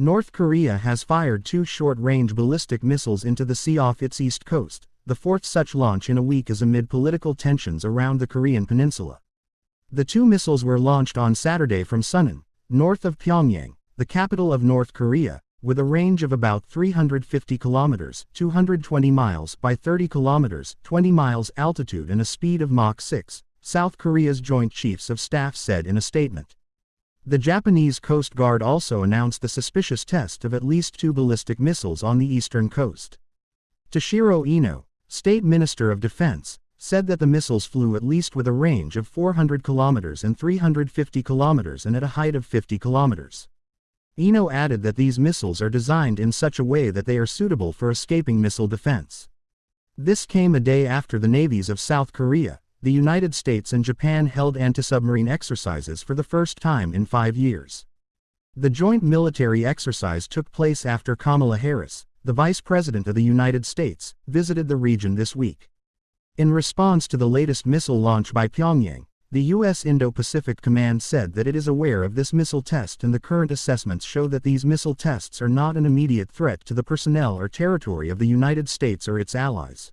North Korea has fired two short-range ballistic missiles into the sea off its east coast, the fourth such launch in a week is amid political tensions around the Korean peninsula. The two missiles were launched on Saturday from Sunan, north of Pyongyang, the capital of North Korea, with a range of about 350 kilometers, 220 miles by 30 kilometers, 20 miles altitude and a speed of Mach 6, South Korea's Joint Chiefs of Staff said in a statement. The Japanese Coast Guard also announced the suspicious test of at least two ballistic missiles on the eastern coast. Toshiro Ino, State Minister of Defense, said that the missiles flew at least with a range of 400 kilometers and 350 kilometers and at a height of 50 kilometers. Ino added that these missiles are designed in such a way that they are suitable for escaping missile defense. This came a day after the navies of South Korea, the United States and Japan held anti-submarine exercises for the first time in five years. The joint military exercise took place after Kamala Harris, the Vice President of the United States, visited the region this week. In response to the latest missile launch by Pyongyang, the U.S. Indo-Pacific Command said that it is aware of this missile test and the current assessments show that these missile tests are not an immediate threat to the personnel or territory of the United States or its allies.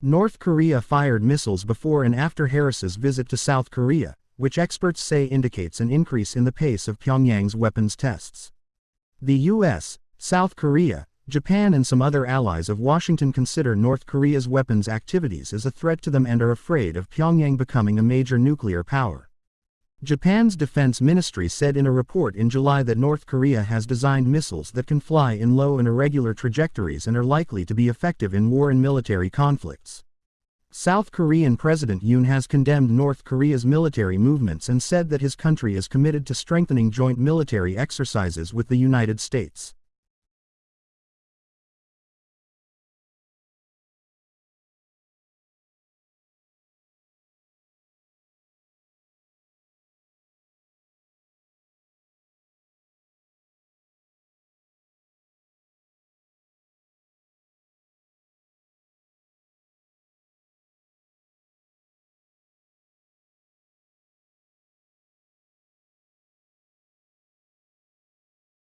North Korea fired missiles before and after Harris's visit to South Korea, which experts say indicates an increase in the pace of Pyongyang's weapons tests. The US, South Korea, Japan and some other allies of Washington consider North Korea's weapons activities as a threat to them and are afraid of Pyongyang becoming a major nuclear power. Japan's defense ministry said in a report in July that North Korea has designed missiles that can fly in low and irregular trajectories and are likely to be effective in war and military conflicts. South Korean President Yoon has condemned North Korea's military movements and said that his country is committed to strengthening joint military exercises with the United States.